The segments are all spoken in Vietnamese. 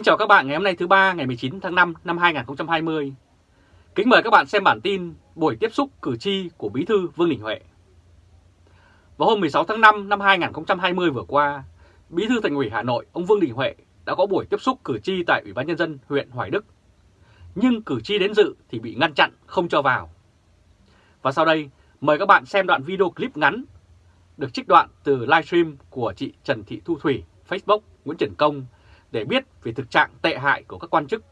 Kính chào các bạn ngày hôm nay thứ ba ngày 19 tháng 5 năm 2020. Kính mời các bạn xem bản tin buổi tiếp xúc cử tri của Bí thư Vương Đình Huệ. Vào hôm 16 tháng 5 năm 2020 vừa qua, Bí thư Thành ủy Hà Nội ông Vương Đình Huệ đã có buổi tiếp xúc cử tri tại Ủy ban Nhân dân huyện Hoài Đức. Nhưng cử tri đến dự thì bị ngăn chặn không cho vào. Và sau đây mời các bạn xem đoạn video clip ngắn được trích đoạn từ livestream của chị Trần Thị Thu Thủy, Facebook Nguyễn Trần Công để biết về thực trạng tệ hại của các quan chức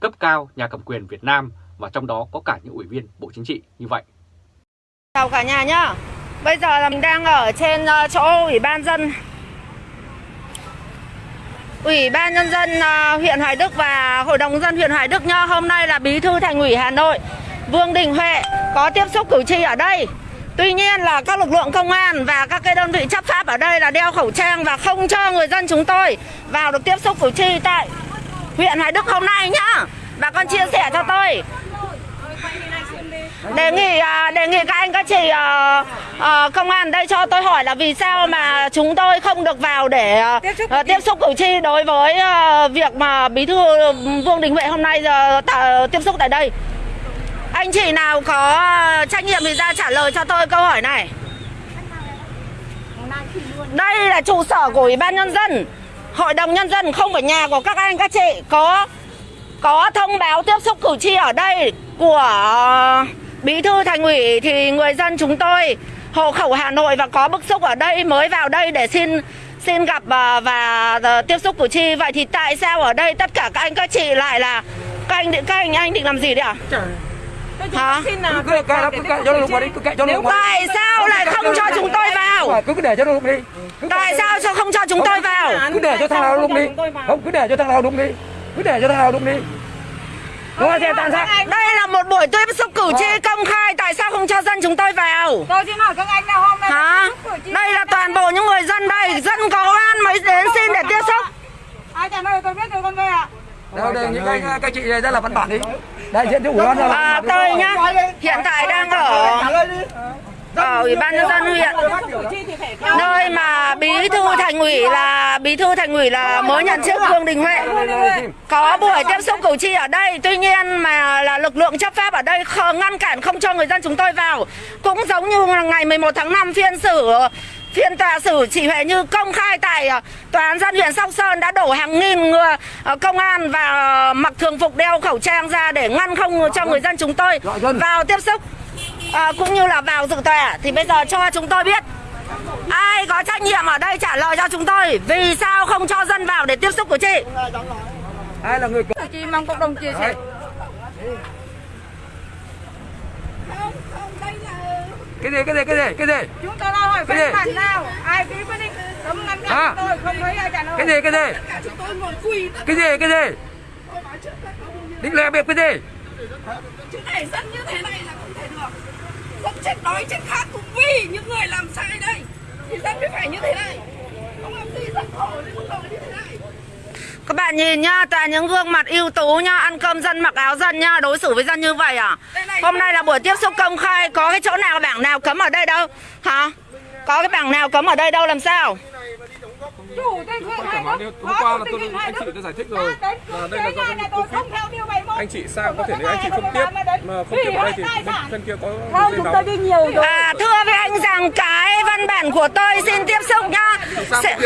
cấp cao nhà cầm quyền Việt Nam và trong đó có cả những ủy viên Bộ Chính trị như vậy. Chào cả nhà nhá. Bây giờ là mình đang ở trên ờ, chỗ Ủy ban dân Ủy ban nhân dân ờ, huyện Hoài Đức và Hội đồng dân huyện Hoài Đức nhá. Hôm nay là Bí thư Thành ủy Hà Nội, Vương Đình Huệ có tiếp xúc cử tri ở đây. Tuy nhiên là các lực lượng công an và các cái đơn vị chấp pháp ở đây là đeo khẩu trang và không cho người dân chúng tôi vào được tiếp xúc cử tri tại huyện Hoài Đức hôm nay nhá. Bà con chia sẻ cho tôi. Đề nghị à, đề nghị các anh các chị à, à, công an đây cho tôi hỏi là vì sao mà chúng tôi không được vào để tiếp xúc cử tri đối với việc mà bí thư Vương Đình Huệ hôm nay tiếp xúc tại đây. Anh chị nào có ờ, trách nhiệm thì ra trả lời cho tôi câu hỏi này. Đây là trụ sở của Ủy ban Nhân dân, Hội đồng Nhân dân không phải nhà của các anh các chị có có thông báo tiếp xúc cử tri ở đây của ờ, bí thư thành ủy thì người dân chúng tôi hộ khẩu Hà Nội và có bức xúc ở đây mới vào đây để xin xin gặp ờ, và, và tiếp xúc cử tri vậy thì tại sao ở đây tất cả các anh các chị lại là các anh các anh anh định làm gì đấy ạ? Hả? cứ kệ nó cứ kệ cho nó lục vào đi cứ kệ cho nó lục vào Tại sao lại không cho chúng tôi vào? cứ cứ để cho nó lục đi. Tại sao cho không cho chúng tôi vào? cứ để cho thằng nào lục đi. Không cứ để cho thằng nào lục đi. Cứ để cho thằng nào lục đi. Đúng xem tàn sát. Đây là một buổi tiếp xúc cử tri công khai. Tại sao không cho dân chúng tôi vào? Tôi xin hỏi các anh là hôm nay Hả? Đây là toàn bộ những người dân đây. Dân có oan mới đến xin để tiếp xúc. Ai trả lời tôi biết rồi con về ạ. đâu đây những anh các chị ra là văn bản đi đại diện cho ủy ban à, Tôi nhá Hiện tại đang ở ở Ủy ban nhân dân huyện nơi mà bí thư thành ủy là bí thư thành ủy là mới nhận chức Vương Đình Huệ có buổi tiếp xúc cử tri ở đây tuy nhiên mà là lực lượng chấp pháp ở đây không ngăn cản không cho người dân chúng tôi vào cũng giống như là ngày 11 tháng 5 phiên xử phiên tòa xử chị Huệ Như công khai tại ờ, tòa án dân huyện Sóc Sơn đã đổ hàng nghìn người ờ, công an và mặc thường phục đeo khẩu trang ra để ngăn không cho người dân chúng tôi vào tiếp xúc Ờ, cũng như là vào dự tòa thì bây giờ cho chúng tôi biết ai có trách nhiệm ở đây trả lời cho chúng tôi? Vì sao không cho dân vào để tiếp xúc cử tri? Ai là người tri mong cộng đồng chia sẻ. Cái gì cái gì cái gì cái gì? Chúng tôi đang hỏi Cái gì? văn bản nào? Ai ký quyết định? Cấm ngăn cản tôi không thấy ai trả lời. cái gì cái gì? Cái gì cái gì? Định lè bịp cái gì? Chứ này dân như thế này là không thể được. Dân chết đói chết khát cũng vì những người làm sai đây. Thì dân mới phải như thế này. Không làm gì dân khổ mức độ như thế này các bạn nhìn nhá toàn những gương mặt ưu tú nhá ăn cơm dân mặc áo dân nhá đối xử với dân như vậy à? Hôm nay là buổi tiếp xúc công khai có cái chỗ nào bảng nào cấm ở đây đâu? Hả? Có cái bảng nào cấm ở đây đâu làm sao? Chủ Đức, hôm qua là tôi anh chị đã giải thích rồi. là đây là do nhà này tôi không theo điều 71. anh chị sao có thể nếu anh chị không tiếp. mà không tiếp ở đây thì bên kia có Không, dây chúng nóng tôi đi nhiều rồi. à thưa với anh rằng cái văn bản của tôi xin tiếp xúc nhá sao Sẽ-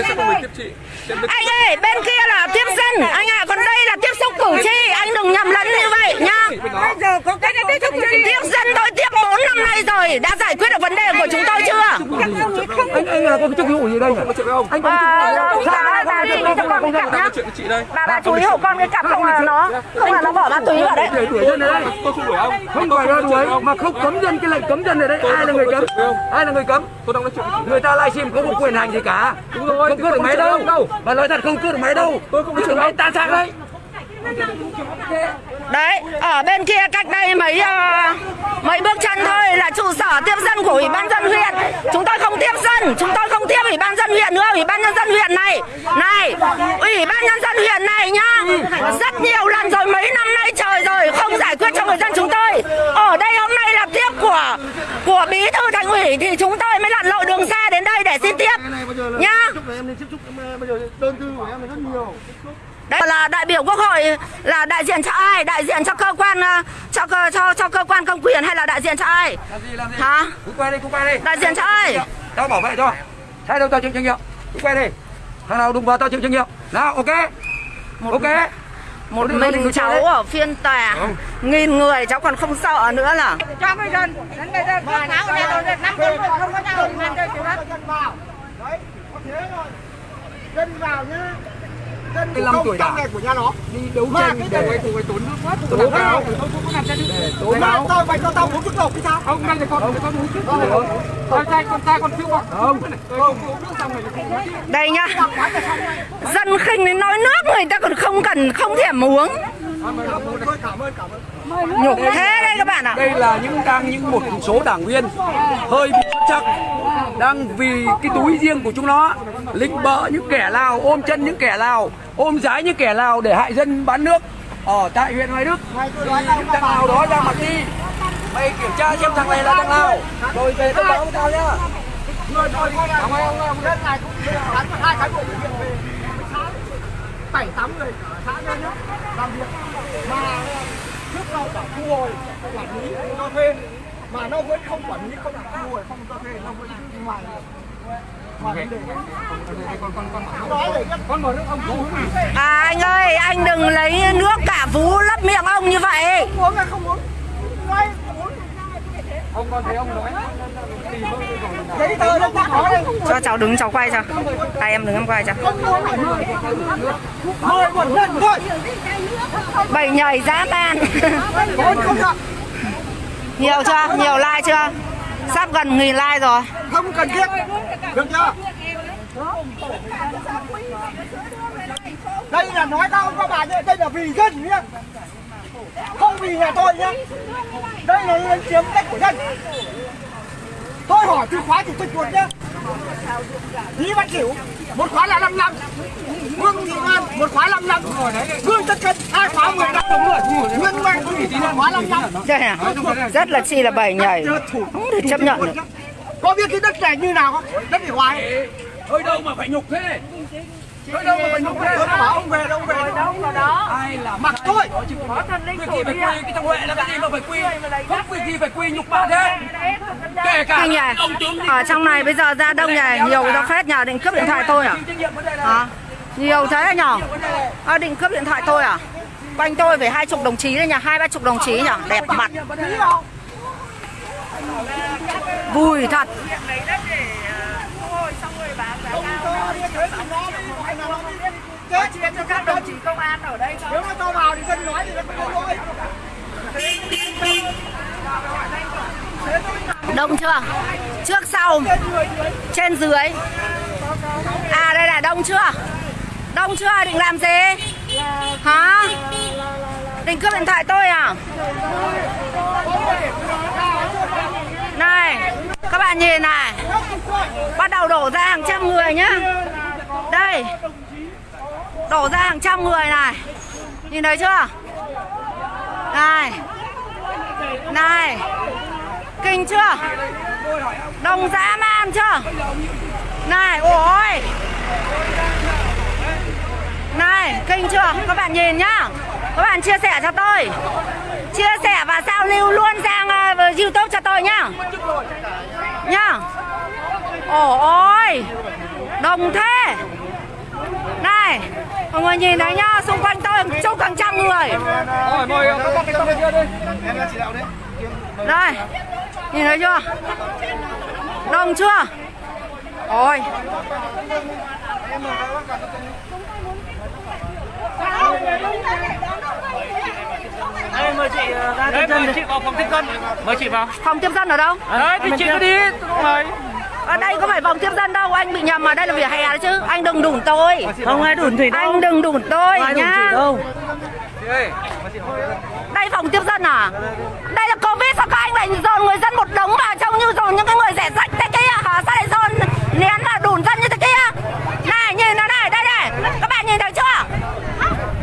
anh ơi bên kia là tiếp dân anh à còn đây là tiếp xúc cử tri anh đừng nhầm lẫn như vậy nhá bên đó Bây giờ có cái tiếp xúc cử tri. tiếp dân tôi tiếp 4 năm nay rồi đã giải quyết được vấn đề của chúng tôi chưa anh anh là có chức vụ gì đây anh có À, bà bà chú ý hộ con cái cặp không là nó không là nó bỏ ma túy vào đấy không đuổi ông không phải là đuổi mà không cấm dân cái lệnh cấm dân này đấy ai là người cấm ai là người cấm tôi đang nói người ta livestream không có quyền hành gì cả. Đúng rồi, không cướp được máy đâu. đâu. mà nói thật không cướp được máy đâu. Tôi không chửi máy tan xác đấy. Đấy ở bên kia cách đây mấy ờ, mấy bước chân thôi là trụ sở tiếp dân của ủy ban dân huyện. Chúng tôi không tiếp dân chúng tôi không tiếp ủy ban dân huyện nữa ủy ban nhân dân huyện này. Này ủy ban nhân dân huyện này nhá. Rất nhiều lần rồi mấy năm nay trời rồi không giải quyết cho người dân chúng tôi. Ở đây hôm nay là tiếp của thư thành ủy thì chúng tôi mới lặn lội đường xa đến đây để xin tiếp. nhá nên tiếp em Đây là đại biểu quốc hội là đại diện cho ai? Đại diện cho cơ quan ờ, cho cơ cho cho cơ quan công quyền hay là đại diện cho ai? làm gì làm gì? Hả? cứ quay đi cứ quay đi. Đại diện cho ai? tao bảo vệ cho sai đâu tao chịu trách nhiệm. Cứ quay đi. Thằng nào đụng vào tao chịu trách nhiệm. Nào ok. Ok Một mình cháu ở phiên tòa. Nghìn người cháu còn không sợ nữa là. Cho người dân đến bây giờ báo này rồi năm con người không có nhau thì làm cho chịu hết. dân vào nhá dân Cái năm không tuổi trong đã. này của nhà nó. Đi đấu Mà tranh cái để tụi tốn nước mắt tố tố cáo. Cáo để tố mà cáo. tao mày cho tao uống thuốc lộc thì sao? Không, đây là con, con uống trước. Con trai, con trai con chưa bọc. không. Đây nhá. Dân khinh đến nói nước người ta còn không cần không thèm uống nhục thế đây các bạn ạ đây là những đang những một số đảng viên hơi bị xuất sắc đang vì cái túi riêng của chúng nó, lịch bợ những kẻ lào, ôm chân những kẻ lào, ôm giái những kẻ lào để hại dân bán nước ở tại huyện Hoài Đức. Thì những thằng nào đó ra mặt đi. Mày kiểm tra xem thằng này là thằng nào rồi về tao báo tao nhá. Người thôi cảm ơn ông ông dân này cũng cán hai cán bộ bệnh viện về bảy tám người cả xã nhân nhá làm việc. Mà trước sau cả thu hồi quản lý cho thuê mà nó vẫn không quản lý không thu hồi không cho thuê nó vẫn đi ngoài. À anh ơi, anh đừng lấy nước cả vú lấp miệng ông như vậy. không uống nói uống Ông con thấy ông nói. giấy tờ đâu có nói đây Cho cháu đứng cháu quay cho. Tay em đứng em quay cho. mời một lần thôi Bầy nhảy dã man. thôi không được nhiều chưa? Nhiều like chưa? Sắp gần nghìn like rồi. không cần thiết được chưa đây là nói tao các bà nhé đây là vì dân nhé không vì nhà tôi nhé đây là lấn chiếm đất của dân. Tôi hỏi từ khóa chủ tịch một nhé Lý Văn Kiểu một khóa là 5 năm. Vương Thị Loan một khóa 5 năm. Vương Tất Cân hai khóa 10 năm. Nguyễn Văn khóa 5 năm. Đây à? Rất là chi là bầy nhảy. Không thể chấp nhận được. có biết cái đất này như nào không? Đất này hoài. Hơi đâu mà phải nhục thế. Hơi đâu mà phải nhục thế. Tôi bảo ông về đâu về đâu. Ai làm mặc tôi quy kỳ phải quy cái thằng huệ là cái gì mà phải quy không quy kỳ phải quy nhục bà thế kể cả Anh nhỉ? ông tướng Ở trong này bây giờ ra đông nhỉ? Nhiều ra phết nhờ định cướp điện thoại tôi à? Hả? Nhiều thế nhở? À, định cướp điện thoại tôi à? Quanh tôi phải hai chục đồng chí đấy nhỉ? Hai ba chục đồng chí nhỉ? Đẹp mặt. Vui thật. Các đồng chí công an ở đây nếu mà tao vào thì dân nói thì nó không có lỗi Đông chưa? Trước sau Trên dưới À đây là đông chưa? Đông chưa? Định làm gì? Hả? Định cướp điện thoại tôi à? Này Các bạn nhìn này Bắt đầu đổ ra hàng trăm người nhá Đây Đổ ra hàng trăm người này. Nhìn thấy chưa? Này. Này. Kinh chưa? Đông dã man chưa? Này, ôi. Này, kinh chưa? Các bạn nhìn nhá. Các bạn chia sẻ cho tôi. Chia sẻ và giao lưu luôn sang uh, Youtube cho tôi nhá. Nhá. Ồ ôi. Đông thế. Mọi người nhìn thấy nhá Xung quanh tôi chục hàng trăm người Rồi, mời các con cái con kia đi. Đây Nhìn thấy chưa Đông chưa Ôi Đây, mời chị ra tiếp dân. chị vào phòng tiếp dân. Mời chị vào. Phòng tiếp dân ở đâu Đấy, thì chị cứ đi. Mời. Ở đây có phải phòng tiếp dân đâu Anh bị nhầm ở đây là vỉa hè đấy chứ. Anh đừng đủn tôi. Không ai đủn thủy Anh đừng đủn tôi nhá. đâu. Đây phòng tiếp dân à? Đây là Covid sao các anh lại dồn người dân một đống vào Trông như dồn những cái người rẻ rách thế kia? Hả? Sao lại dồn nén và đủn dân như thế kia? Này nhìn nó này Đây này. Các bạn nhìn thấy chưa?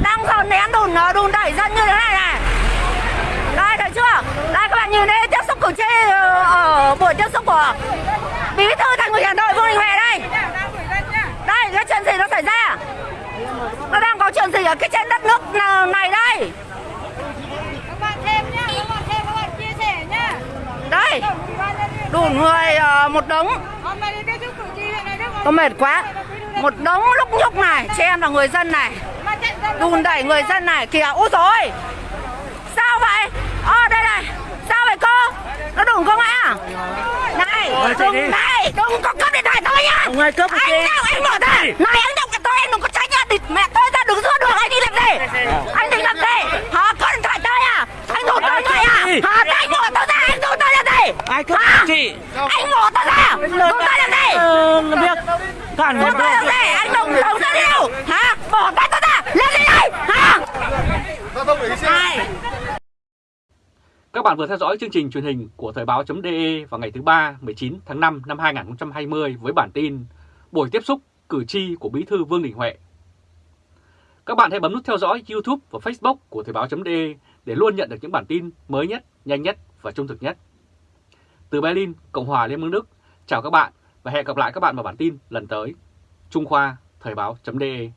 Đang dồn nén đùn đùn đẩy dân như thế này này. Đây thấy chưa? Đây các bạn nhìn đây tiếp xúc cử tri ờ, Ở buổi tiếp xúc của Bí thư thành ủy Hà Nội Vương Đình Huệ đây. Đây cái chuyện gì nó xảy ra? Có chuyện gì ở cái trên đất nước này đây? Các bạn thêm nhá các bạn thêm các bạn chia sẻ nhá. Đây. Đủ người ờ, một đống. Này tôi mệt quá. Một đống lúc nhúc này xem là người dân này. Đùn đẩy người dân này. Kìa ôi rồi sao vậy? Ờ đây này. Sao vậy cô? Nó đừng có ngã này đừng này đừng có cướp điện thoại tôi nhá. Ông ơi, cướp anh đâu anh mở ra. Này anh động tôi anh đừng có tránh nhá. Địt mẹ tôi ra đừng giữa đường anh đi làm gì? Anh định làm gì? Hả có điện thoại tôi à? Anh đổ tôi ngay à? hả anh đổ tôi ra anh đổ tôi làm gì? Ai cướp chị? anh đổ tôi ra. Đổ tôi làm gì? Ờ, việc cản người tôi làm gì? Anh đừng đổ tôi đi đâu? Hả? Bỏ tay tôi ra. Lên đi đây. Hả? Này. Các bạn vừa theo dõi chương trình truyền hình của Thời báo.de vào ngày thứ ba 19 tháng 5 năm 2020 với bản tin Buổi tiếp xúc cử tri của Bí thư Vương Đình Huệ. Các bạn hãy bấm nút theo dõi YouTube và Facebook của Thời báo.de để luôn nhận được những bản tin mới nhất, nhanh nhất và trung thực nhất. Từ Berlin, Cộng hòa Liên bang Đức, chào các bạn và hẹn gặp lại các bạn vào bản tin lần tới. Trung Khoa, Thời báo.de